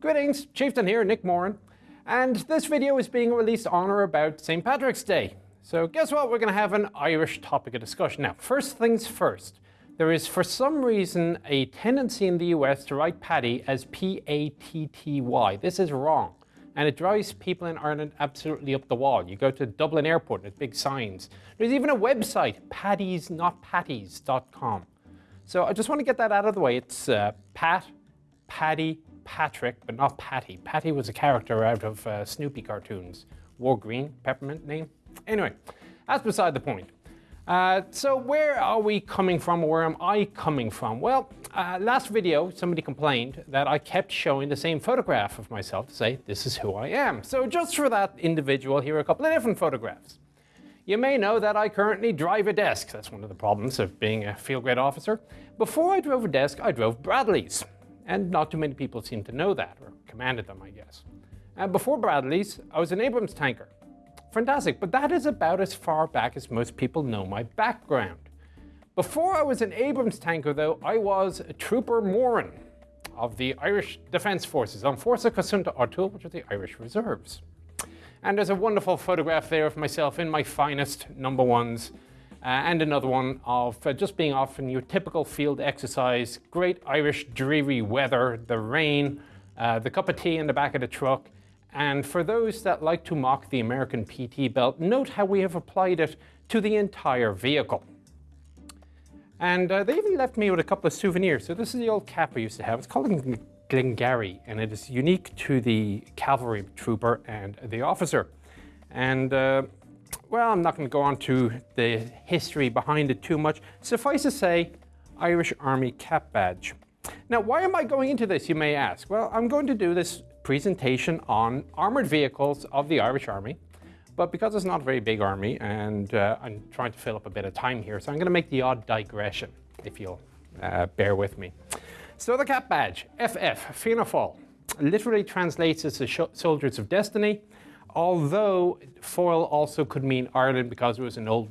Greetings, Chieftain here, Nick Moran, and this video is being released on or about St. Patrick's Day. So guess what, we're going to have an Irish topic of discussion. Now, first things first, there is for some reason a tendency in the US to write Paddy as P-A-T-T-Y. This is wrong, and it drives people in Ireland absolutely up the wall. You go to Dublin Airport, and there's big signs. There's even a website, paddysnotpatties.com. So I just want to get that out of the way. It's uh, Pat, Paddy, Patrick, but not Patty. Patty was a character out of uh, Snoopy cartoons. War green, peppermint name. Anyway, that's beside the point. Uh, so where are we coming from, or where am I coming from? Well, uh, last video, somebody complained that I kept showing the same photograph of myself to say, this is who I am. So just for that individual, here are a couple of different photographs. You may know that I currently drive a desk. That's one of the problems of being a field grade officer. Before I drove a desk, I drove Bradleys. And not too many people seem to know that, or commanded them, I guess. And before Bradleys, I was an Abrams tanker. Fantastic, but that is about as far back as most people know my background. Before I was an Abrams tanker, though, I was a Trooper Moran of the Irish Defence Forces on Fórsa Cosanta Áitiúil, which are the Irish Reserves. And there's a wonderful photograph there of myself in my finest number ones uh, and another one of uh, just being off in your typical field exercise, great Irish dreary weather, the rain, uh, the cup of tea in the back of the truck. And for those that like to mock the American PT belt, note how we have applied it to the entire vehicle. And uh, they even left me with a couple of souvenirs. So this is the old cap I used to have. It's called Glengarry, and it is unique to the cavalry trooper and the officer. And uh, well, I'm not going to go on to the history behind it too much. Suffice to say, Irish Army cap badge. Now, why am I going into this, you may ask? Well, I'm going to do this presentation on armored vehicles of the Irish Army, but because it's not a very big army and uh, I'm trying to fill up a bit of time here, so I'm going to make the odd digression, if you'll uh, bear with me. So the cap badge, FF, Fianna Fáil, literally translates as the Soldiers of Destiny, although Fáil also could mean Ireland because it was an old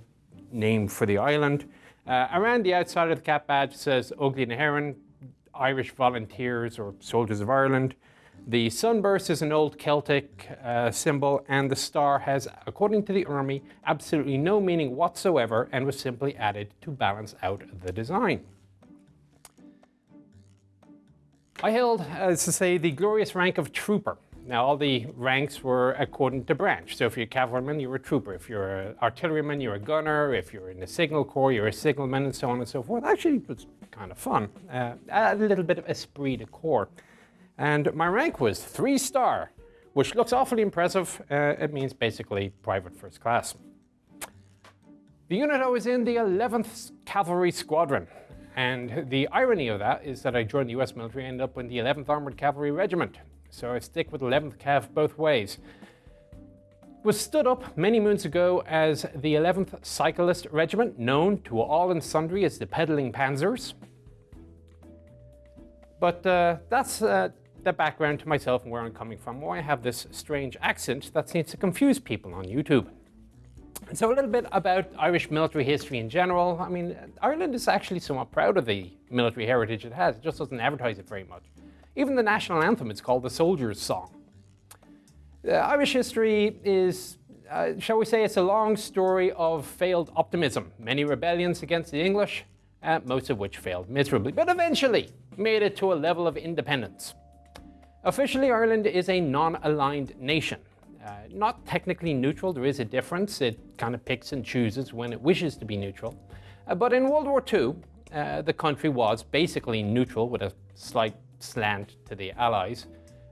name for the island. Uh, around the outside of the cap badge says Óglaigh na hÉireann, Irish Volunteers or Soldiers of Ireland. The sunburst is an old Celtic uh, symbol and the star has, according to the army, absolutely no meaning whatsoever and was simply added to balance out the design. I held, as to say, the glorious rank of trooper. Now, all the ranks were according to branch. So if you're a cavalryman, you're a trooper. If you're an artilleryman, you're a gunner. If you're in the signal corps, you're a signalman, and so on and so forth. Actually, it was kind of fun. Uh, a little bit of esprit de corps. And my rank was three star, which looks awfully impressive. Uh, it means basically private first class. The unit I was in, the 11th Cavalry Squadron. And the irony of that is that I joined the US military and ended up in the 11th Armored Cavalry Regiment. So I stick with 11th Cav both ways. Was stood up many moons ago as the 11th Cyclist Regiment, known to all and sundry as the Pedaling Panzers. But uh, that's uh, the background to myself and where I'm coming from, why I have this strange accent that seems to confuse people on YouTube. So a little bit about Irish military history in general. I mean, Ireland is actually somewhat proud of the military heritage it has. It just doesn't advertise it very much. Even the national anthem is called the Soldier's Song. Uh, Irish history is, uh, shall we say, it's a long story of failed optimism. Many rebellions against the English, uh, most of which failed miserably, but eventually made it to a level of independence. Officially, Ireland is a non-aligned nation. Uh, not technically neutral, there is a difference. It kind of picks and chooses when it wishes to be neutral. Uh, but in World War II, uh, the country was basically neutral with a slight slant to the Allies.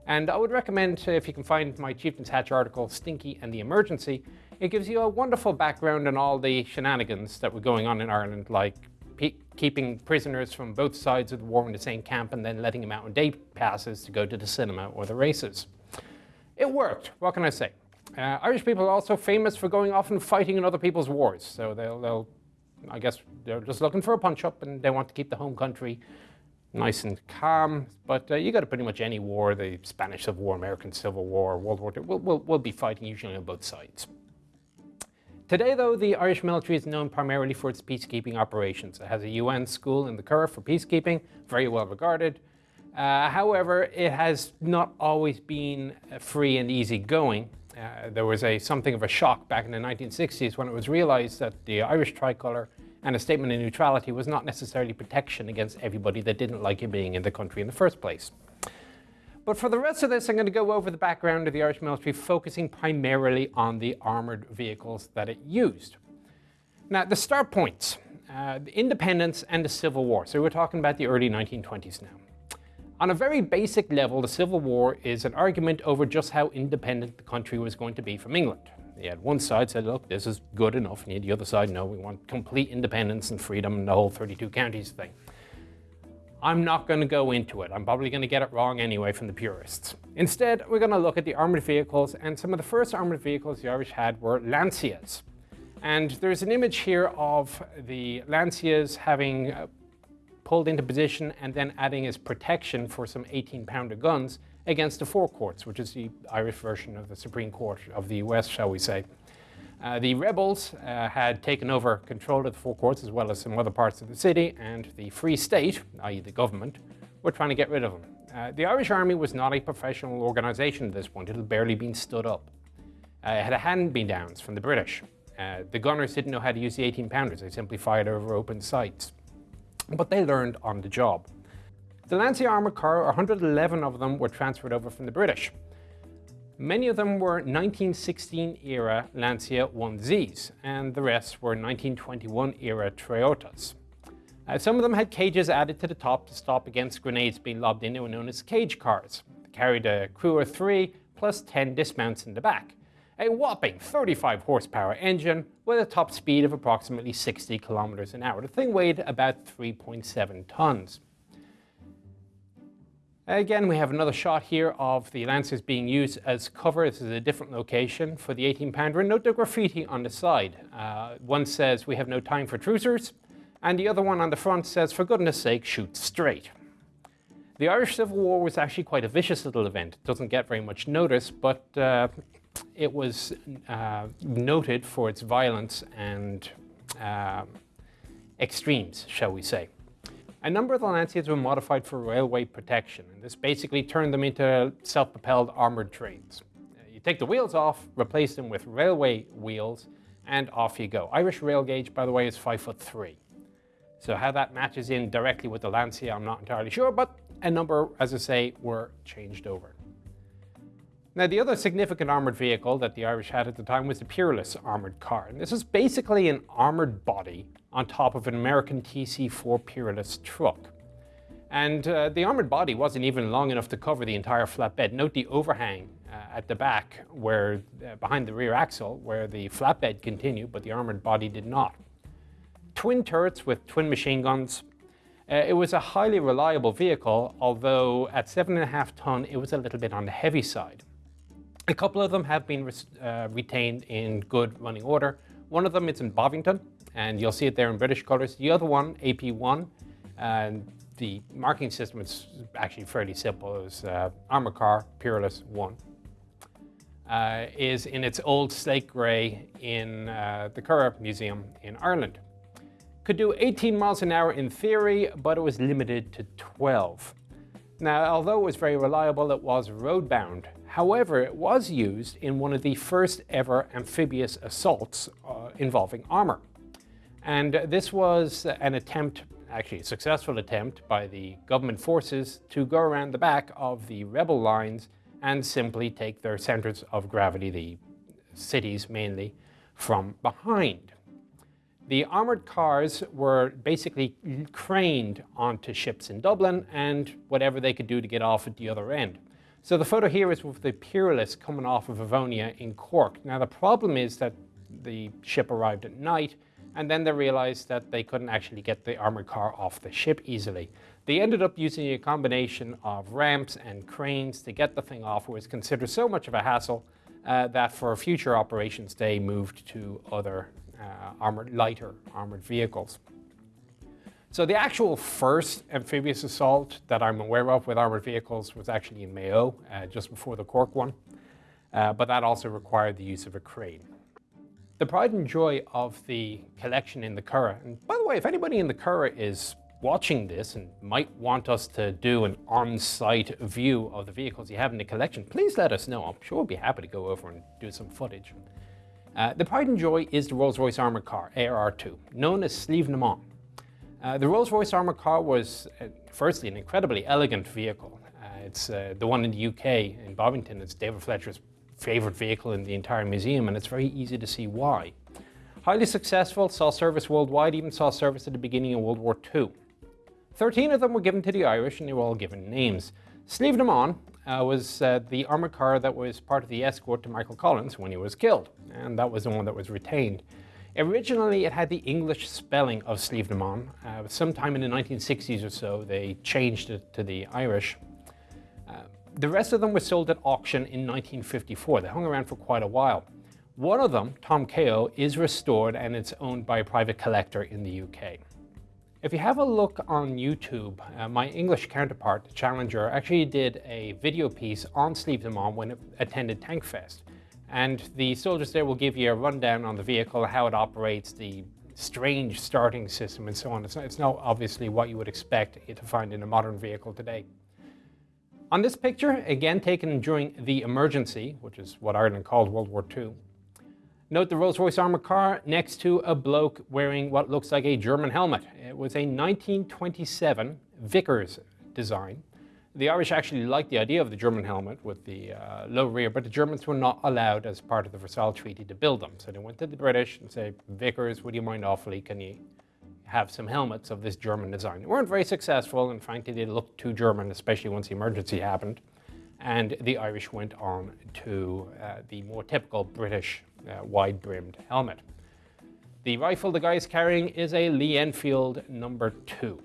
And I would recommend, if you can find my Chieftain's Hatch article, Stinky and the Emergency, it gives you a wonderful background on all the shenanigans that were going on in Ireland, like keeping prisoners from both sides of the war in the same camp and then letting them out on day passes to go to the cinema or the races. It worked, what can I say? Uh, Irish people are also famous for going off and fighting in other people's wars. So they'll, they'll I guess they're just looking for a punch-up and they want to keep the home country nice and calm. But uh, you go to pretty much any war, the Spanish Civil War, American Civil War, World War II, we'll, we'll, we'll be fighting usually on both sides. Today, though, the Irish military is known primarily for its peacekeeping operations. It has a UN school in the Curragh for peacekeeping, very well regarded. Uh, however, it has not always been free and easy going. Uh, there was a something of a shock back in the 1960s when it was realized that the Irish tricolour and a statement of neutrality was not necessarily protection against everybody that didn't like you being in the country in the first place. But for the rest of this, I'm going to go over the background of the Irish military, focusing primarily on the armoured vehicles that it used. Now, the start points, uh, the independence and the Civil War. So we're talking about the early 1920s now. On a very basic level, the Civil War is an argument over just how independent the country was going to be from England. You had one side said, look, this is good enough, and the other side, no, we want complete independence and freedom and the whole 32 counties thing. I'm not going to go into it. I'm probably going to get it wrong anyway from the purists. Instead, we're going to look at the armoured vehicles, and some of the first armoured vehicles the Irish had were Lancias. And there's an image here of the Lancias having uh, pulled into position and then adding as protection for some 18-pounder guns against the Four Courts, which is the Irish version of the Supreme Court of the US, shall we say. Uh, the rebels uh, had taken over control of the Four Courts as well as some other parts of the city, and the Free State, i.e. the government, were trying to get rid of them. Uh, the Irish Army was not a professional organisation at this point. It had barely been stood up. Uh, it had hand-me-downs from the British. Uh, the gunners didn't know how to use the 18-pounders. They simply fired over open sights. But they learned on the job. The Lancia armoured car, 111 of them were transferred over from the British. Many of them were 1916 era Lancia 1Zs, and the rest were 1921 era Triotas. Uh, some of them had cages added to the top to stop against grenades being lobbed in. They were known as cage cars. They carried a crew of three plus 10 dismounts in the back. A whopping 35 horsepower engine with a top speed of approximately 60 kilometers an hour. The thing weighed about 3.7 tons. Again, we have another shot here of the Lancias being used as cover. This is a different location for the 18 pounder. And note the graffiti on the side. Uh, one says, we have no time for trucers. And the other one on the front says, for goodness sake, shoot straight. The Irish Civil War was actually quite a vicious little event. It doesn't get very much notice, but uh, it was uh, noted for its violence and uh, extremes, shall we say. A number of the Lancias were modified for railway protection, and this basically turned them into self-propelled armored trains. Uh, you take the wheels off, replace them with railway wheels, and off you go. Irish rail gauge, by the way, is five foot three. So how that matches in directly with the Lancia, I'm not entirely sure, but a number, as I say, were changed over. Now, the other significant armoured vehicle that the Irish had at the time was the Peerless armoured car. And this is basically an armoured body on top of an American TC4 Peerless truck. And uh, the armoured body wasn't even long enough to cover the entire flatbed. Note the overhang uh, at the back, where uh, behind the rear axle, where the flatbed continued, but the armoured body did not. Twin turrets with twin machine guns. Uh, it was a highly reliable vehicle, although at 7.5 ton, it was a little bit on the heavy side. A couple of them have been uh, retained in good running order. One of them is in Bovington, and you'll see it there in British colors. The other one, AP1, and the marking system is actually fairly simple. It was uh, Armour Car Peerless 1. Uh, is in its old slate grey in uh, the Curragh Museum in Ireland. Could do 18 miles an hour in theory, but it was limited to 12. Now, although it was very reliable, it was road-bound, However, it was used in one of the first ever amphibious assaults uh, involving armor. And this was an attempt, actually a successful attempt, by the government forces to go around the back of the rebel lines and simply take their centers of gravity, the cities mainly, from behind. The armored cars were basically craned onto ships in Dublin and whatever they could do to get off at the other end. So the photo here is with the Peerless coming off of Arvonia in Cork. Now the problem is that the ship arrived at night and then they realized that they couldn't actually get the armored car off the ship easily. They ended up using a combination of ramps and cranes to get the thing off. It was considered so much of a hassle uh, that for future operations they moved to other uh, armored, lighter armored vehicles. So the actual first amphibious assault that I'm aware of with armored vehicles was actually in Mayo, uh, just before the Cork one, uh, but that also required the use of a crane. The pride and joy of the collection in the Curragh, and by the way, if anybody in the Curragh is watching this and might want us to do an on-site view of the vehicles you have in the collection, please let us know. I'm sure we'll be happy to go over and do some footage. Uh, the pride and joy is the Rolls-Royce armoured car, ARR2, known as Sliabh na mBan. Uh, the Rolls-Royce armoured car was, uh, firstly, an incredibly elegant vehicle. Uh, it's uh, the one in the UK, in Bovington. It's David Fletcher's favourite vehicle in the entire museum, and it's very easy to see why. Highly successful, saw service worldwide, even saw service at the beginning of World War II. 13 of them were given to the Irish, and they were all given names. Sliabh na mBan uh, was uh, the armoured car that was part of the escort to Michael Collins when he was killed, and that was the one that was retained. Originally, it had the English spelling of Sliabh na Mán. Uh, sometime in the 1960s or so, they changed it to the Irish. Uh, the rest of them were sold at auction in 1954. They hung around for quite a while. One of them, Tom Kao, is restored and it's owned by a private collector in the UK. If you have a look on YouTube, uh, my English counterpart, Challenger, actually did a video piece on Mán when it attended Tankfest. And the soldiers there will give you a rundown on the vehicle, how it operates, the strange starting system and so on. It's not, it's not obviously what you would expect to find in a modern vehicle today. On this picture, again taken during the emergency, which is what Ireland called World War II, note the Rolls-Royce armoured car next to a bloke wearing what looks like a German helmet. Eh, it was a 1927 Vickers design. The Irish actually liked the idea of the German helmet with the uh, low rear, but the Germans were not allowed as part of the Versailles Treaty to build them. So they went to the British and said, Vickers, would you mind awfully, can you have some helmets of this German design? They weren't very successful, and frankly, they looked too German, especially once the emergency happened. And the Irish went on to uh, the more typical British uh, wide-brimmed helmet. The rifle the guy is carrying is a Lee Enfield number two.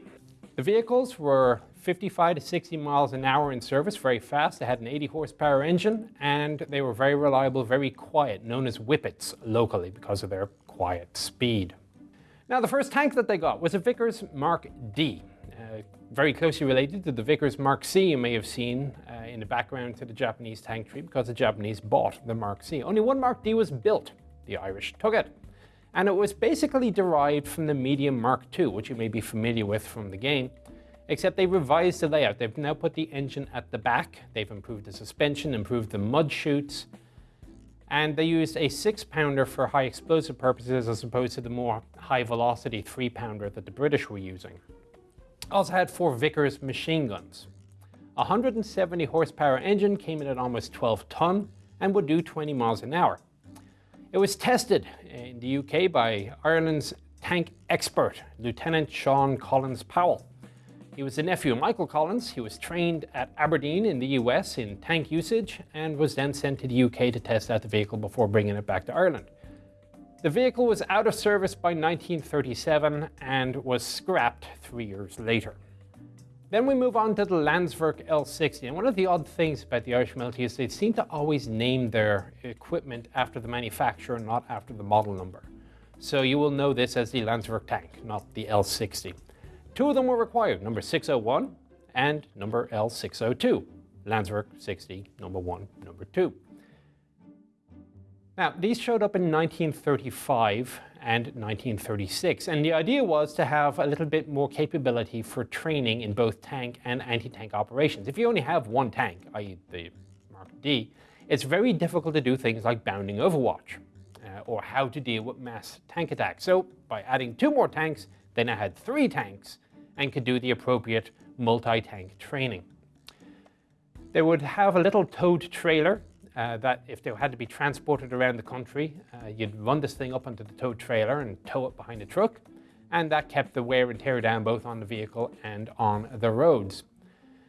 The vehicles were 55 to 60 miles an hour in service, very fast. They had an 80 horsepower engine and they were very reliable, very quiet, known as whippets locally because of their quiet speed. Now the first tank that they got was a Vickers Mark D, uh, very closely related to the Vickers Mark C you may have seen uh, in the background to the Japanese tank tree because the Japanese bought the Mark C. Only one Mark D was built. The Irish took it. And it was basically derived from the medium Mark II, which you may be familiar with from the game except they revised the layout. They've now put the engine at the back. They've improved the suspension, improved the mud chutes, and they used a six pounder for high explosive purposes as opposed to the more high velocity three pounder that the British were using. Also had four Vickers machine guns. A 170 horsepower engine came in at almost 12 ton and would do 20 miles an hour. It was tested in the UK by Ireland's tank expert, Lieutenant Sean Collins Powell. He was the nephew of Michael Collins. He was trained at Aberdeen in the US in tank usage and was then sent to the UK to test out the vehicle before bringing it back to Ireland. The vehicle was out of service by 1937 and was scrapped three years later. Then we move on to the Landsverk L60. And one of the odd things about the Irish military is they seem to always name their equipment after the manufacturer, not after the model number. So you will know this as the Landsverk tank, not the L60. Two of them were required, number 601 and number L602, Landsverk 60, number 1, number 2. Now, these showed up in 1935 and 1936, and the idea was to have a little bit more capability for training in both tank and anti-tank operations. If you only have one tank, i.e. the Mark D, it's very difficult to do things like bounding overwatch, uh, or how to deal with mass tank attacks. So by adding two more tanks, they now had three tanks and could do the appropriate multi-tank training. They would have a little towed trailer uh, that if they had to be transported around the country, uh, you'd run this thing up onto the towed trailer and tow it behind the truck, and that kept the wear and tear down both on the vehicle and on the roads.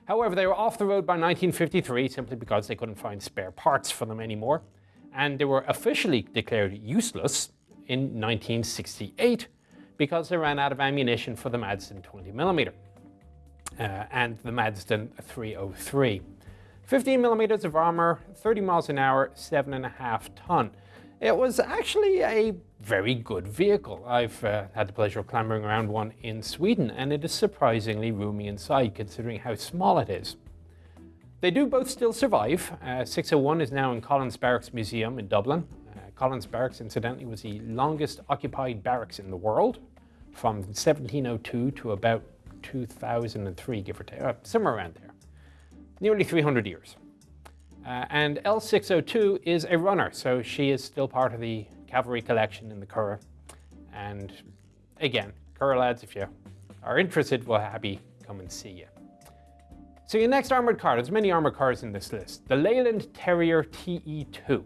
However, they were off the road by 1953 simply because they couldn't find spare parts for them anymore, and they were officially declared useless in 1968 because they ran out of ammunition for the Madsen 20mm uh, and the Madsen 303. 15 millimeters of armor, 30 miles an hour, seven and a half ton. It was actually a very good vehicle. I've uh, had the pleasure of clambering around one in Sweden and it is surprisingly roomy inside considering how small it is. They do both still survive. Uh, 601 is now in Collins Barracks Museum in Dublin. Uh, Collins Barracks, incidentally, was the longest occupied barracks in the world from 1702 to about 2003, give or take, uh, somewhere around there. Nearly 300 years. Uh, and L602 is a runner, so she is still part of the cavalry collection in the Curragh. And again, Curragh lads, if you are interested, we'll happy come and see you. So your next armoured car, there's many armoured cars in this list. The Leyland Terrier TE2.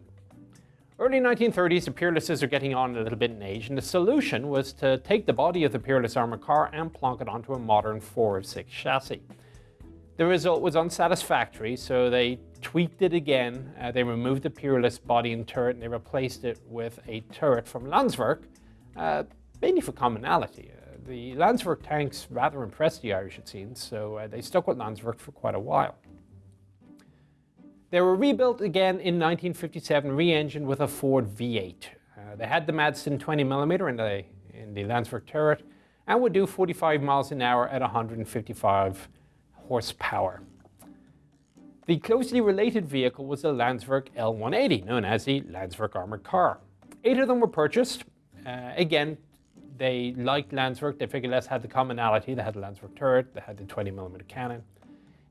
Early 1930s, the Peerlesses are getting on a little bit in age, and the solution was to take the body of the Peerless armoured car and plonk it onto a modern 4 of 6 chassis. The result was unsatisfactory, so they tweaked it again. Uh, they removed the Peerless body and turret, and they replaced it with a turret from Landsverk, uh, mainly for commonality. Uh, the Landsverk tanks rather impressed the Irish, it seems, so uh, they stuck with Landsverk for quite a while. They were rebuilt again in 1957, re-engined with a Ford V8. Uh, they had the Madsen 20mm in the, in the Landsverk turret and would do 45 miles an hour at 155 horsepower. The closely related vehicle was the Landsverk L180, known as the Landsverk armored car. Eight of them were purchased. Uh, again, they liked Landsverk. They figured less had the commonality. They had the Landsverk turret. They had the 20mm cannon.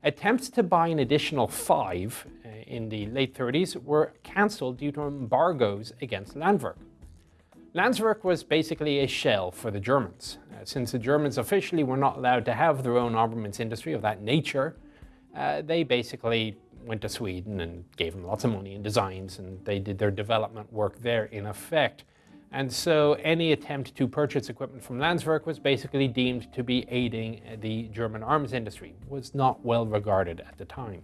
Attempts to buy an additional five in the late 30s were cancelled due to embargoes against Landwerk. Landsverk was basically a shell for the Germans. Uh, since the Germans officially were not allowed to have their own armaments industry of that nature, uh, they basically went to Sweden and gave them lots of money and designs, and they did their development work there in effect. And so any attempt to purchase equipment from Landsverk was basically deemed to be aiding the German arms industry, was not well regarded at the time.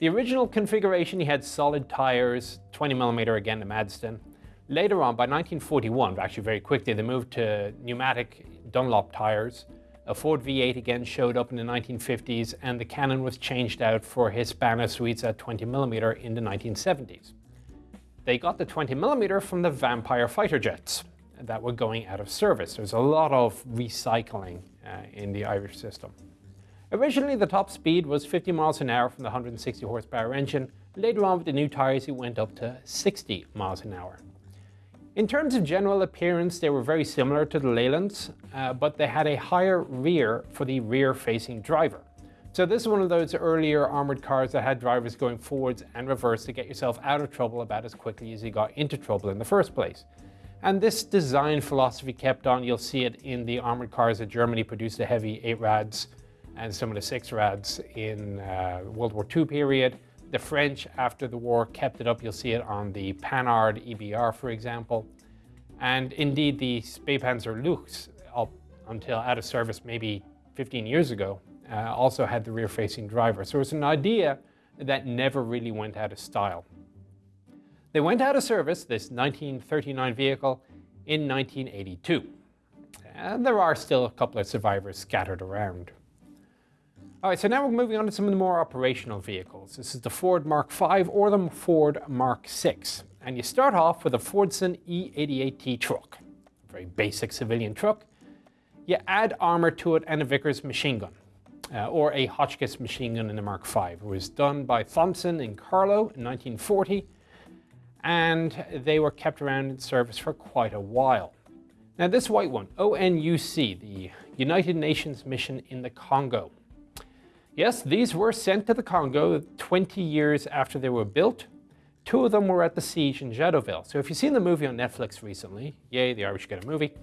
The original configuration, he had solid tires, 20 millimeter again, the Madsen. Later on, by 1941, actually very quickly, they moved to pneumatic Dunlop tires. A Ford V8 again showed up in the 1950s, and the cannon was changed out for Hispano Suiza 20 millimeter in the 1970s. They got the 20 millimeter from the Vampire fighter jets that were going out of service. There's a lot of recycling uh, in the Irish system. Originally, the top speed was 50 miles an hour from the 160 horsepower engine. Later on, with the new tires, it went up to 60 miles an hour. In terms of general appearance, they were very similar to the Leylands, uh, but they had a higher rear for the rear-facing driver. So this is one of those earlier armored cars that had drivers going forwards and reverse to get yourself out of trouble about as quickly as you got into trouble in the first place. And this design philosophy kept on. You'll see it in the armored cars that Germany produced the heavy 8 rads and some of the 6 rads in uh, World War II period. The French, after the war, kept it up. You'll see it on the Panhard EBR, for example. And indeed, the Spähpanzer Luchs, up until out of service maybe 15 years ago, uh, also had the rear-facing driver. So it's an idea that never really went out of style. They went out of service, this 1939 vehicle, in 1982. And there are still a couple of survivors scattered around. All right, so now we're moving on to some of the more operational vehicles. This is the Ford Mark V or the Ford Mark VI. And you start off with a Fordson E88T truck, a very basic civilian truck. You add armor to it and a Vickers machine gun uh, or a Hotchkiss machine gun in the Mark V. It was done by Thompson in Carlow in 1940, and they were kept around in service for quite a while. Now this white one, ONUC, the United Nations mission in the Congo. Yes, these were sent to the Congo 20 years after they were built. Two of them were at the siege in Jadotville. So if you've seen the movie on Netflix recently, yay, the Irish get a movie,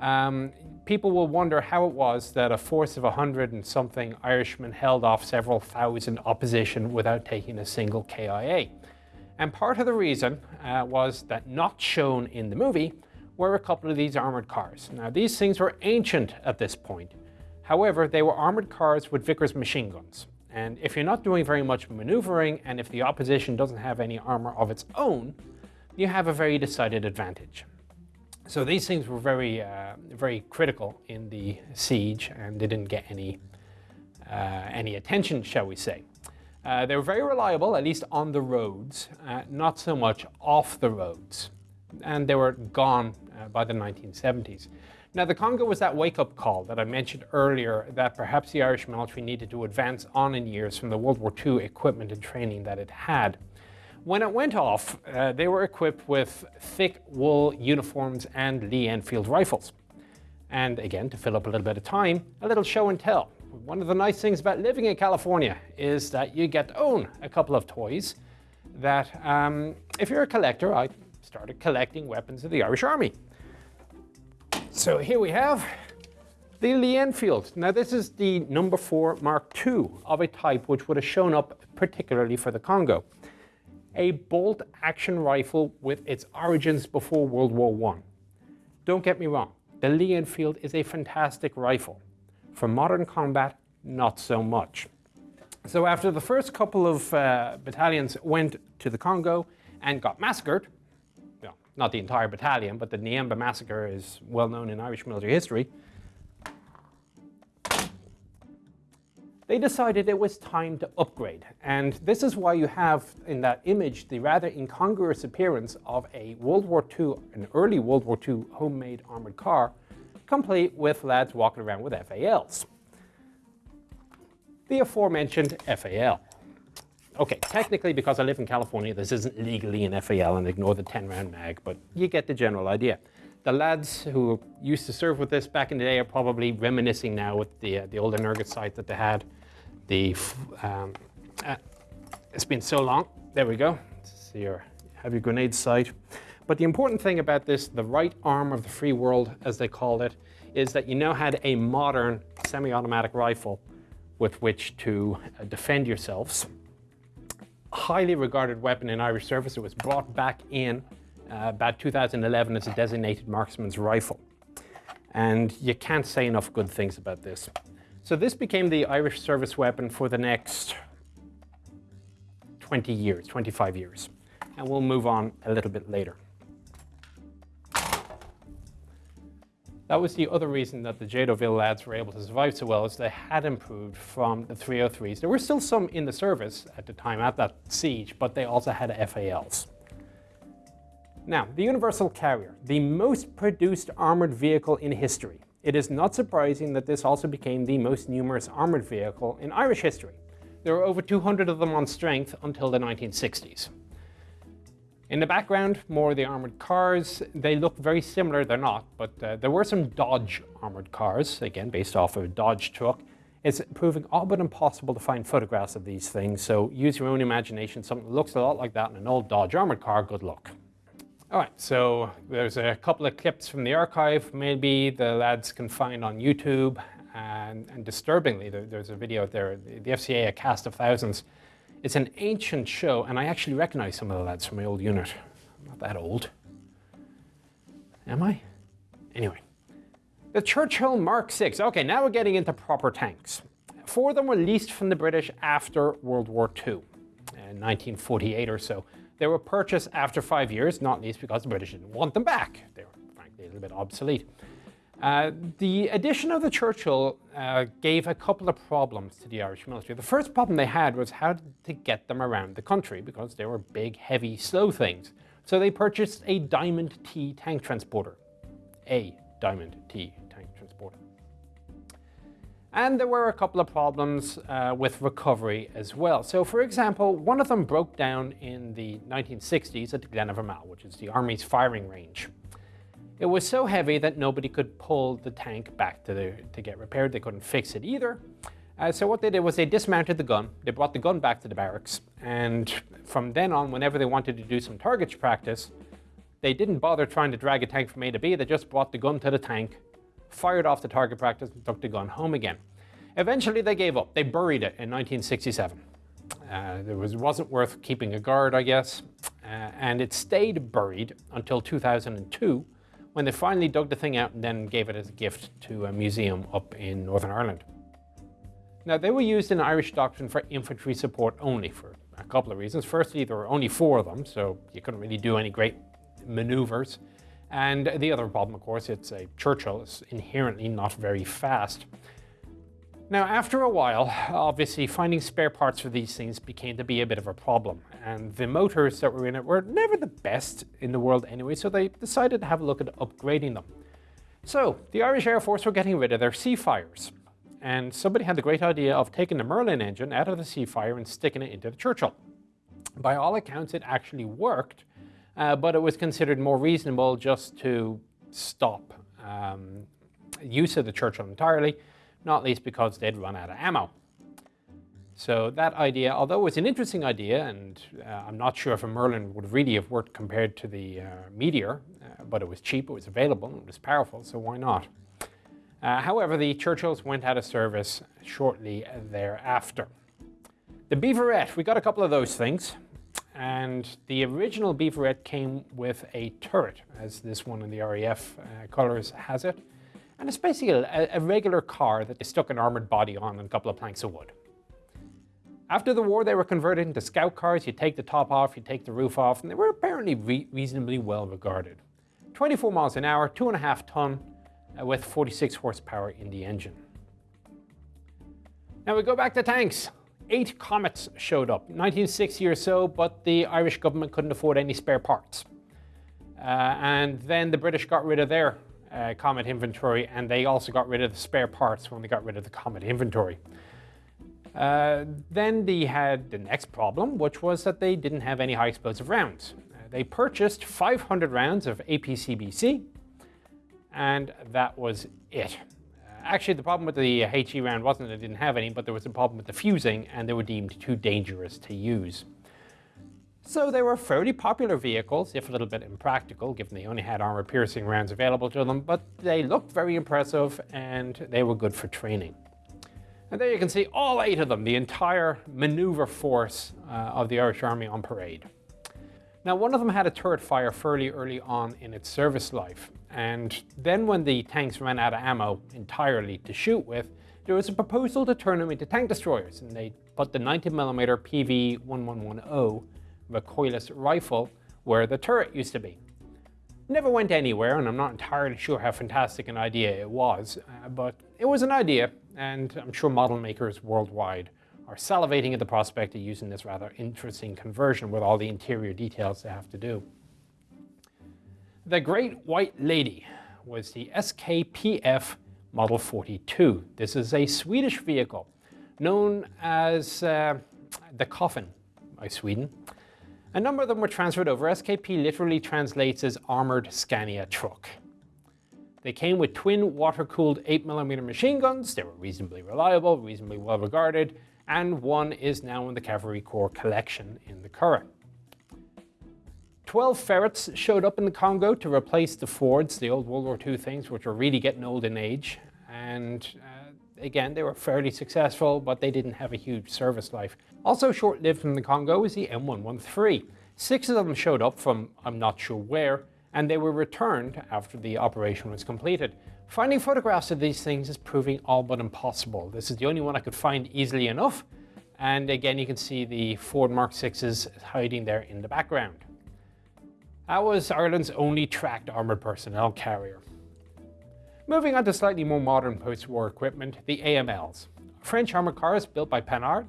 um, people will wonder how it was that a force of 100 and something Irishmen held off several thousand opposition without taking a single KIA. And part of the reason uh, was that not shown in the movie were a couple of these armored cars. Now these things were ancient at this point. However, they were armored cars with Vickers machine guns. And if you're not doing very much maneuvering and if the opposition doesn't have any armor of its own, you have a very decided advantage. So these things were very, uh, very critical in the siege and they didn't get any, uh, any attention, shall we say. Uh, they were very reliable, at least on the roads, uh, not so much off the roads. And they were gone uh, by the 1970s. Now, the Congo was that wake-up call that I mentioned earlier that perhaps the Irish military needed to advance on in years from the World War II equipment and training that it had. When it went off, uh, they were equipped with thick wool uniforms and Lee Enfield rifles. And again, to fill up a little bit of time, a little show and tell. One of the nice things about living in California is that you get to own a couple of toys that, um, if you're a collector, I started collecting weapons of the Irish Army. So here we have the Lee Enfield. Now this is the number four Mark II of a type which would have shown up particularly for the Congo. A bolt action rifle with its origins before World War I. Don't get me wrong, the Lee Enfield is a fantastic rifle. For modern combat, not so much. So after the first couple of uh, battalions went to the Congo and got massacred, not the entire battalion, but the Niemba massacre is well known in Irish military history, they decided it was time to upgrade. And this is why you have in that image the rather incongruous appearance of a World War II, an early World War II homemade armored car, complete with lads walking around with FALs. The aforementioned FAL. Okay, technically because I live in California, this isn't legally an FAL and ignore the 10 round mag, but you get the general idea. The lads who used to serve with this back in the day are probably reminiscing now with the, uh, the old Energet sight that they had. The, um, uh, it's been so long. There we go. See your, have your grenade sight. But the important thing about this, the right arm of the free world, as they called it, is that you now had a modern semi-automatic rifle with which to uh, defend yourselves. Highly regarded weapon in Irish service. It was brought back in uh, about 2011 as a designated marksman's rifle. And you can't say enough good things about this. So this became the Irish service weapon for the next 20 years, 25 years. And we'll move on a little bit later. That was the other reason that the Jay lads were able to survive so well, is they had improved from the 303s. There were still some in the service at the time at that siege, but they also had FALs. Now, the Universal Carrier, the most produced armored vehicle in history. It is not surprising that this also became the most numerous armored vehicle in Irish history. There were over 200 of them on strength until the 1960s. In the background, more of the armored cars. They look very similar, they're not, but uh, there were some Dodge armored cars, again based off of a Dodge truck. It's proving all but impossible to find photographs of these things, so use your own imagination. Something that looks a lot like that in an old Dodge armored car, good luck. All right, so there's a couple of clips from the archive. Maybe the lads can find on YouTube. And, and disturbingly, there, there's a video there, the FCA, A Cast of Thousands. It's an ancient show, and I actually recognize some of the lads from my old unit. I'm not that old. Am I? Anyway. The Churchill Mark VI. Okay, now we're getting into proper tanks. Four of them were leased from the British after World War II, in 1948 or so. They were purchased after five years, not least because the British didn't want them back. They were frankly a little bit obsolete. Uh, the addition of the Churchill uh, gave a couple of problems to the Irish military. The first problem they had was how to get them around the country because they were big, heavy, slow things. So they purchased a Diamond T tank transporter. A Diamond T tank transporter. and there were a couple of problems uh, with recovery as well. So for example, one of them broke down in the 1960s at Glen of Imaal, which is the Army's firing range. It was so heavy that nobody could pull the tank back to, the, to get repaired. They couldn't fix it either. Uh, so what they did was they dismounted the gun, they brought the gun back to the barracks, and from then on, whenever they wanted to do some targets practice, they didn't bother trying to drag a tank from A to B, they just brought the gun to the tank, fired off the target practice and took the gun home again. Eventually they gave up. They buried it in 1967. Uh, it was, wasn't worth keeping a guard, I guess, uh, and it stayed buried until 2002 when they finally dug the thing out and then gave it as a gift to a museum up in Northern Ireland. Now, they were used in Irish doctrine for infantry support only for a couple of reasons. Firstly, there were only four of them, so you couldn't really do any great maneuvers. And the other problem, of course, it's a Churchill. It's inherently not very fast. Now, after a while, obviously finding spare parts for these things became to be a bit of a problem. And the motors that were in it were never the best in the world anyway, so they decided to have a look at upgrading them. So the Irish Air Force were getting rid of their Seafires. And somebody had the great idea of taking the Merlin engine out of the Seafire and sticking it into the Churchill. By all accounts, it actually worked, uh, but it was considered more reasonable just to stop um, use of the Churchill entirely, not least because they'd run out of ammo. So that idea, although it was an interesting idea, and uh, I'm not sure if a Merlin would really have worked compared to the uh, Meteor, uh, but it was cheap, it was available, it was powerful, so why not? Uh, however, the Churchills went out of service shortly thereafter. The Beaverette, we got a couple of those things. And the original Beaverette came with a turret, as this one in the RAF uh, colors has it. And it's basically a, a regular car that they stuck an armored body on and a couple of planks of wood. After the war, they were converted into scout cars. You take the top off, you take the roof off, and they were apparently re reasonably well regarded. 24 miles an hour, two and a half ton, uh, with 46 horsepower in the engine. Now we go back to tanks. Eight Comets showed up, 1960 or so, but the Irish government couldn't afford any spare parts. Uh, and then the British got rid of their uh, Comet inventory, and they also got rid of the spare parts when they got rid of the Comet inventory. Uh, then they had the next problem, which was that they didn't have any high explosive rounds. Uh, they purchased 500 rounds of APCBC, and that was it. Uh, actually, the problem with the HE round wasn't that it didn't have any, but there was a problem with the fusing, and they were deemed too dangerous to use. So they were fairly popular vehicles, if a little bit impractical, given they only had armor-piercing rounds available to them, but they looked very impressive, and they were good for training. And there you can see all eight of them, the entire maneuver force uh, of the Irish Army on parade. Now, one of them had a turret fire fairly early on in its service life, and then when the tanks ran out of ammo entirely to shoot with, there was a proposal to turn them into tank destroyers, and they put the 90mm PV-1110 recoilless rifle where the turret used to be. Never went anywhere, and I'm not entirely sure how fantastic an idea it was, uh, but it was an idea, and I'm sure model makers worldwide are salivating at the prospect of using this rather interesting conversion with all the interior details they have to do. The Great White Lady was the SKPF Model 42. This is a Swedish vehicle known as uh, the Coffin by Sweden. A number of them were transferred over. SKP literally translates as Armored Scania Truck. They came with twin water-cooled 8mm machine guns. They were reasonably reliable, reasonably well regarded, and one is now in the Cavalry Corps collection in the Curragh. 12 ferrets showed up in the Congo to replace the Fords, the old World War II things, which were really getting old in age. And uh, again, they were fairly successful, but they didn't have a huge service life. Also short-lived in the Congo was the M113. Six of them showed up from I'm not sure where, and they were returned after the operation was completed. Finding photographs of these things is proving all but impossible. This is the only one I could find easily enough. And again, you can see the Ford Mark 6s hiding there in the background. That was Ireland's only tracked armoured personnel carrier. Moving on to slightly more modern post-war equipment, the AMLs. French armoured cars built by Panhard.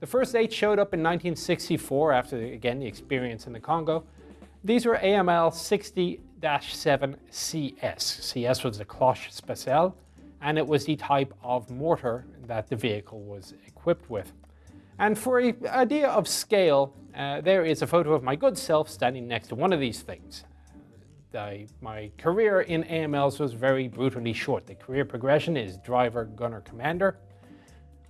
The first eight showed up in 1964 after, again, the experience in the Congo. These were AML 60-7 CS. CS was the Cloche Spéciale, and it was the type of mortar that the vehicle was equipped with. And for an idea of scale, uh, there is a photo of my good self standing next to one of these things. My career in AMLs was very brutally short. The career progression is driver, gunner, commander.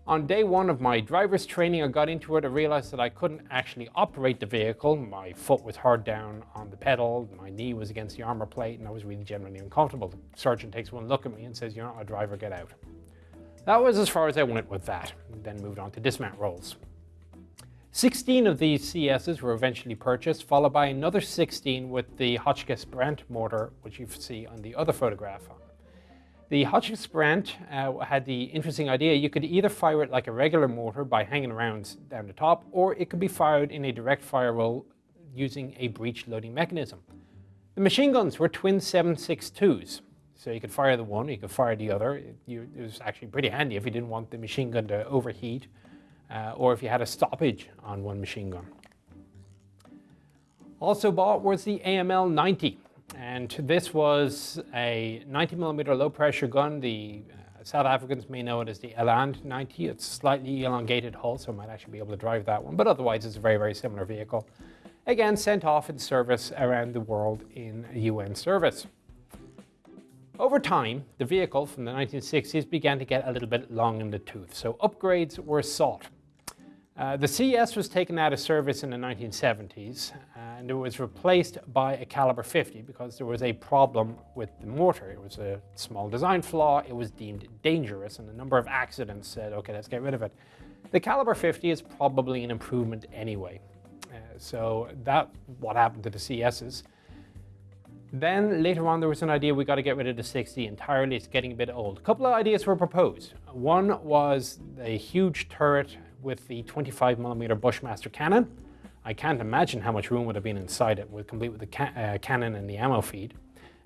On day one of my driver's training, I got into it. I realized that I couldn't actually operate the vehicle. My foot was hard down on the pedal, my knee was against the armor plate, and I was really generally uncomfortable. The sergeant takes one look at me and says, you're not a driver, get out. That was as far as I went with that, then moved on to dismount rolls. 16 of these CSs were eventually purchased, followed by another 16 with the Hotchkiss Brandt mortar, which you see on the other photograph. The Hotchkiss Brandt uh, had the interesting idea you could either fire it like a regular mortar by hanging rounds down the top, or it could be fired in a direct fire roll using a breech loading mechanism. The machine guns were twin 7.62s, so you could fire the one, you could fire the other. It, you, it was actually pretty handy if you didn't want the machine gun to overheat uh, or if you had a stoppage on one machine gun. Also bought was the AML 90. And this was a 90 millimeter low pressure gun. The uh, South Africans may know it as the Eland 90. It's slightly elongated hull, so I might actually be able to drive that one. But otherwise, it's a very, very similar vehicle. Again, sent off in service around the world in UN service. Over time, the vehicle from the 1960s began to get a little bit long in the tooth, so upgrades were sought. Uh, the CS was taken out of service in the 1970s and it was replaced by a caliber 50 because there was a problem with the mortar. It was a small design flaw, it was deemed dangerous and a number of accidents said, okay, let's get rid of it. The caliber 50 is probably an improvement anyway. Uh, so that what happened to the CSs. Then later on there was an idea we got to get rid of the 60 entirely, it's getting a bit old. A couple of ideas were proposed. One was a huge turret with the 25 millimeter Bushmaster cannon. I can't imagine how much room would have been inside it, with complete with the ca uh, cannon and the ammo feed.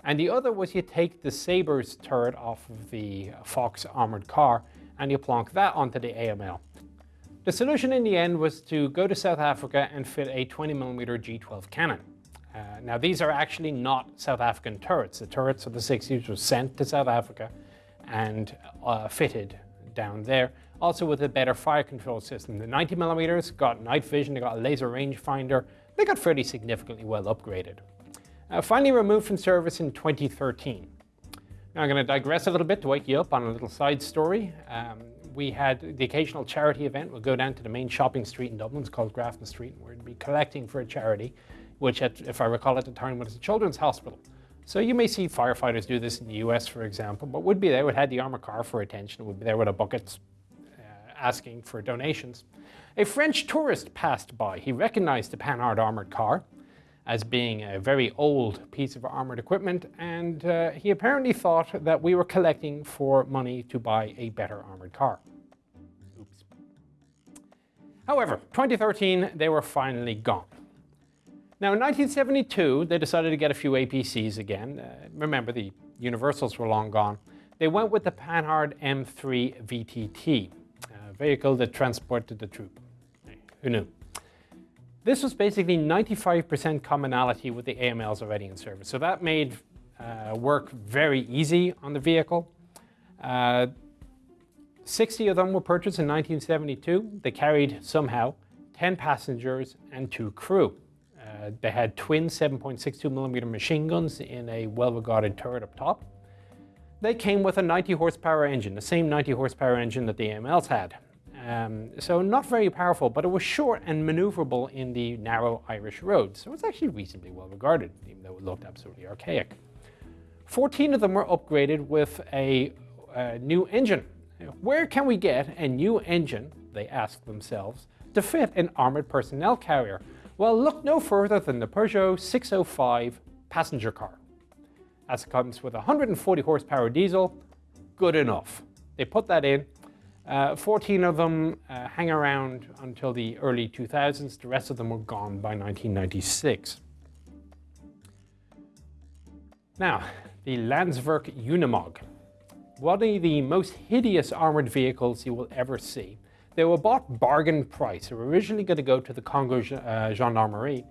And the other was you take the Sabres turret off of the Fox armored car and you plonk that onto the AML. The solution in the end was to go to South Africa and fit a 20mm G12 cannon. Uh, now these are actually not South African turrets. The turrets of the 60s were sent to South Africa and uh, fitted down there also with a better fire control system. The 90 millimeters got night vision, they got a laser rangefinder, they got fairly significantly well upgraded. Uh, finally removed from service in 2013. Now I'm going to digress a little bit to wake you up on a little side story. Um, we had the occasional charity event. We'll go down to the main shopping street in Dublin. It's called Grafton Street. To be collecting for a charity, which, at, if I recall at the time, was a children's hospital. So you may see firefighters do this in the US, for example, but would be there, would have the armored car for attention, would be there with a bucket asking for donations. A French tourist passed by. He recognized the Panhard armored car as being a very old piece of armored equipment, and uh, he apparently thought that we were collecting for money to buy a better armored car. Oops. However, 2013, they were finally gone. Now in 1972, they decided to get a few APCs again. Uh, remember, the Universals were long gone. They went with the Panhard M3 VTT vehicle that transported the troop. Who knew? This was basically 95% commonality with the AMLs already in service. So that made uh, work very easy on the vehicle. Uh, 60 of them were purchased in 1972. They carried somehow 10 passengers and two crew. Uh, they had twin 7.62 millimeter machine guns in a well-regarded turret up top. They came with a 90 horsepower engine, the same 90 horsepower engine that the AMLs had. Um, so not very powerful, but it was short and maneuverable in the narrow Irish roads. So it's actually reasonably well regarded, even though it looked absolutely archaic. 14 of them were upgraded with a, a new engine. Where can we get a new engine, they asked themselves, to fit an armored personnel carrier? Well, look no further than the Peugeot 605 passenger car. As it comes with 140 horsepower diesel, good enough. They put that in, uh, 14 of them uh, hang around until the early 2000s. The rest of them were gone by 1996. Now, the Landsverk Unimog. One of the most hideous armored vehicles you will ever see. They were bought bargain price. They were originally going to go to the Congo uh, Gendarmerie.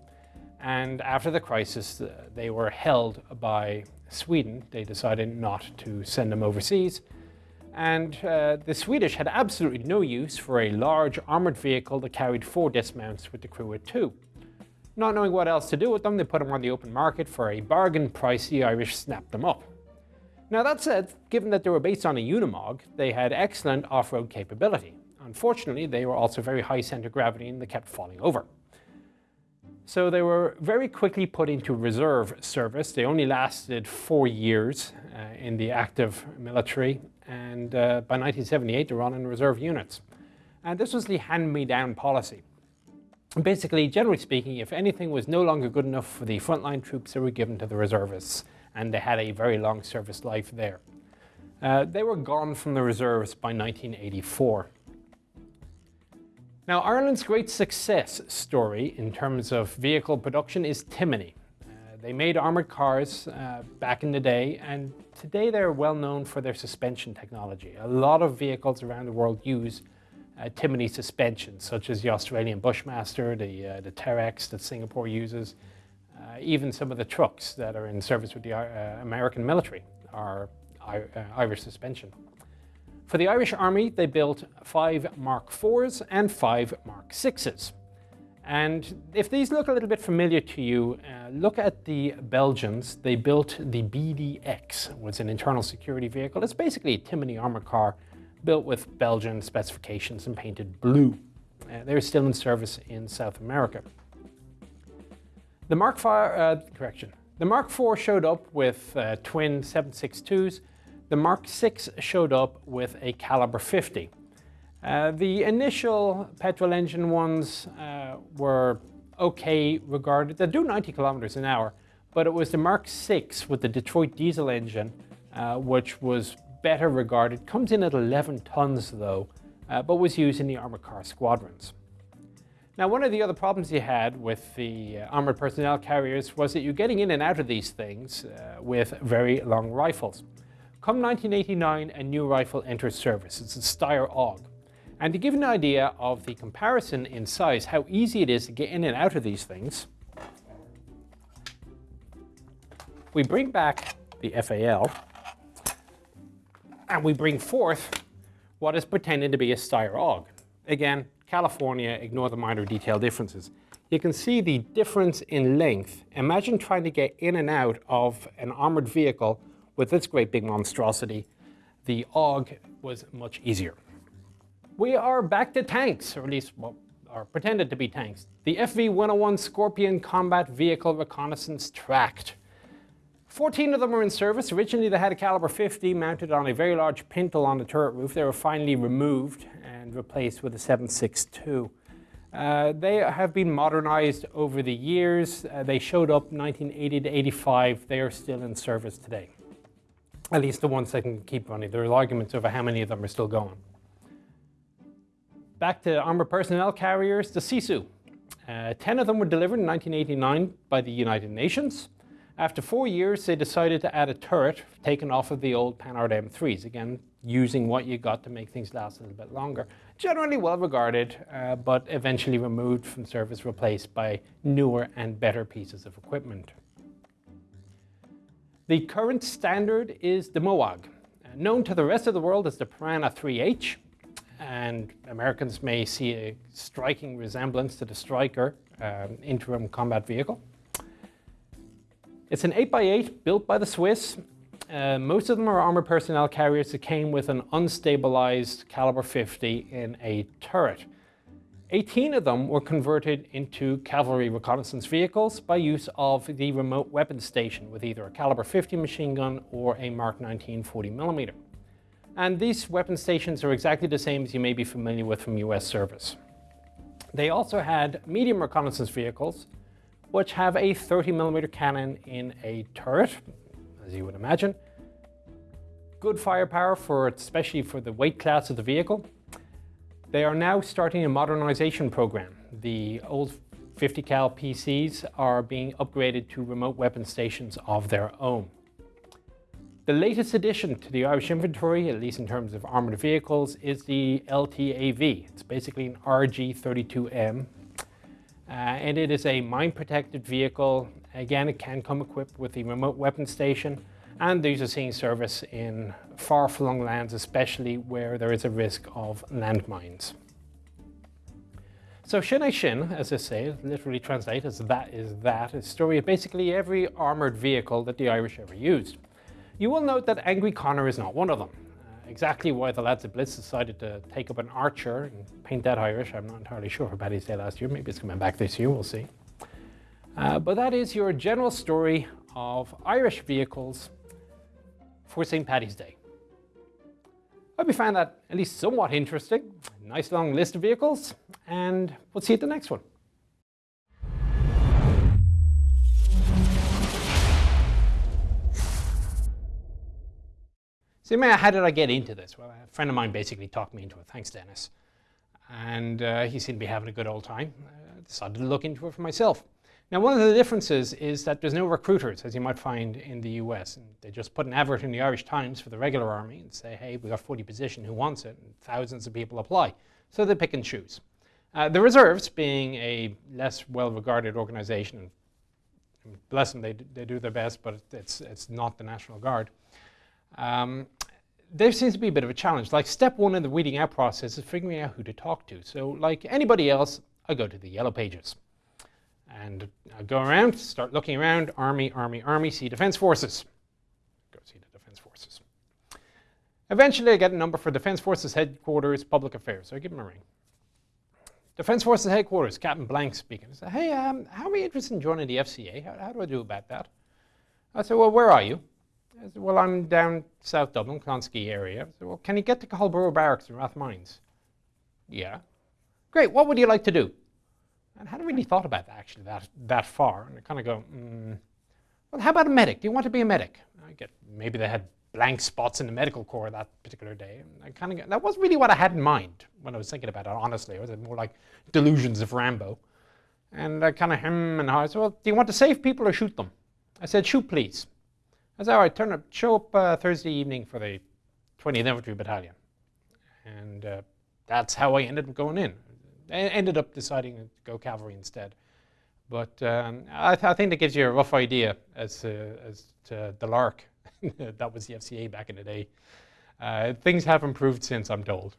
And after the crisis, uh, they were held by Sweden. They decided not to send them overseas and uh, the Swedish had absolutely no use for a large armoured vehicle that carried four dismounts with the crew of two. Not knowing what else to do with them, they put them on the open market for a bargain price the Irish snapped them up. Now that said, given that they were based on a Unimog, they had excellent off-road capability. Unfortunately, they were also very high centre of gravity and they kept falling over. So they were very quickly put into reserve service. They only lasted four years uh, in the active military and uh, by 1978 they were on in reserve units. And this was the hand-me-down policy. Basically, generally speaking, if anything was no longer good enough for the frontline troops, they were given to the reservists, and they had a very long service life there. Uh, they were gone from the reserves by 1984. Now, Ireland's great success story in terms of vehicle production is Timoney. They made armored cars uh, back in the day, and today they're well known for their suspension technology. A lot of vehicles around the world use uh, Timoney suspension, such as the Australian Bushmaster, the, uh, the Terrex that Singapore uses, uh, even some of the trucks that are in service with the uh, American military are uh, Irish suspension. For the Irish Army, they built five Mark IVs and five Mark VIs. And if these look a little bit familiar to you, uh, look at the Belgians. They built the BDX, it was an internal security vehicle. It's basically a Timoney armored car built with Belgian specifications and painted blue. Uh, they're still in service in South America. The Mark IV, uh, correction, the Mark IV showed up with uh, twin 762s. The Mark VI showed up with a caliber 50. Uh, the initial petrol engine ones uh, were okay regarded. They do 90 kilometers an hour, but it was the Mark VI with the Detroit diesel engine, uh, which was better regarded. Comes in at 11 tons though, uh, but was used in the armored car squadrons. Now, one of the other problems you had with the uh, armored personnel carriers was that you're getting in and out of these things with very long rifles. Come 1989, a new rifle enters service. It's a Steyr AUG. And to give an idea of the comparison in size, how easy it is to get in and out of these things, we bring back the FAL and we bring forth what is pretending to be a Steyr AUG. Again, California, ignore the minor detail differences. You can see the difference in length. Imagine trying to get in and out of an armored vehicle with this great big monstrosity. The AUG was much easier we are back to tanks, or at least, well, are pretended to be tanks. The FV-101 Scorpion Combat Vehicle Reconnaissance Tracked. 14 of them were in service. Originally they had a caliber 50 mounted on a very large pintle on the turret roof. They were finally removed and replaced with a 7.62. Uh, they have been modernized over the years. Uh, they showed up 1980 to 85. They are still in service today. At least the ones that can keep running. There are arguments over how many of them are still going. Back to armored personnel carriers, the Sisu. Uh, 10 of them were delivered in 1989 by the United Nations. After four years, they decided to add a turret taken off of the old Panhard M3s, again, using what you got to make things last a little bit longer. Generally well regarded, uh, but eventually removed from service, replaced by newer and better pieces of equipment. The current standard is the Mowag, uh, known to the rest of the world as the Piranha 3H and Americans may see a striking resemblance to the Stryker um, interim combat vehicle. It's an 8x8 built by the Swiss. Uh, most of them are armored personnel carriers that came with an unstabilized caliber 50 in a turret. 18 of them were converted into cavalry reconnaissance vehicles by use of the remote weapon station with either a caliber 50 machine gun or a Mark 19 40 millimeter. And these weapon stations are exactly the same as you may be familiar with from US service. They also had medium reconnaissance vehicles, which have a 30 millimeter cannon in a turret, as you would imagine. Good firepower for especially for the weight class of the vehicle. They are now starting a modernization program. The old 50 cal PCs are being upgraded to remote weapon stations of their own. The latest addition to the Irish inventory, at least in terms of armoured vehicles, is the LTAV. It's basically an RG32M. Uh, and it is a mine-protected vehicle. Again, it can come equipped with a remote weapon station. And these are seeing service in far-flung lands, especially where there is a risk of landmines. So Sin Shin, as I say, literally translates as that is that, is a story of basically every armoured vehicle that the Irish ever used. You will note that Angry Connor is not one of them. Uh, exactly why the lads at Blitz decided to take up an archer and paint that Irish, I'm not entirely sure for Paddy's Day last year. Maybe it's coming back this year, we'll see. Uh, but that is your general story of Irish vehicles for St. Paddy's Day. I hope you found that at least somewhat interesting. Nice long list of vehicles, and we'll see you at the next one. So how did I get into this? Well, a friend of mine basically talked me into it. Thanks, Dennis. And uh, he seemed to be having a good old time. I decided to look into it for myself. Now, one of the differences is that there's no recruiters, as you might find in the US. And they just put an advert in the Irish Times for the regular army and say, hey, we got 40 position, who wants it? And thousands of people apply. So they pick and choose. Uh, the reserves, being a less well-regarded organization, and bless them, they, they do their best, but it's, it's not the National Guard. Um, there seems to be a bit of a challenge. Like step one in the weeding out process is figuring out who to talk to. So like anybody else, I go to the yellow pages. And I go around, start looking around, army, army, army, see defense forces. Go see the defense forces. Eventually I get a number for defense forces headquarters, public affairs. So I give them a ring. Defense Forces Headquarters, Captain Blank speaking. I said, hey, um, how are you interested in joining the FCA? How, how, do I do about that? I say, well, where are you? I said, well, I'm down South Dublin, Clonskeagh area. I said, well, can you get to Cathal Brugha Barracks in Rathmines? Yeah. Great, what would you like to do? And I hadn't really thought about that, actually, that, that far. And I kind of go, mm, well, how about a medic? Do you want to be a medic? I get, maybe they had blank spots in the medical corps that particular day. And I kind of that wasn't really what I had in mind when I was thinking about it. Honestly, it was more like delusions of Rambo. And I kind of hem and I said, "Well, do you want to save people or shoot them?" I said, "Shoot, please." I "All right, turn up, show up uh, Thursday evening for the 20th Infantry Battalion," and uh, that's how I ended up going in. I ended up deciding to go cavalry instead. But um, I, th I, think that gives you a rough idea as to, as to the lark that was the FCA back in the day. Uh, things have improved since, I'm told.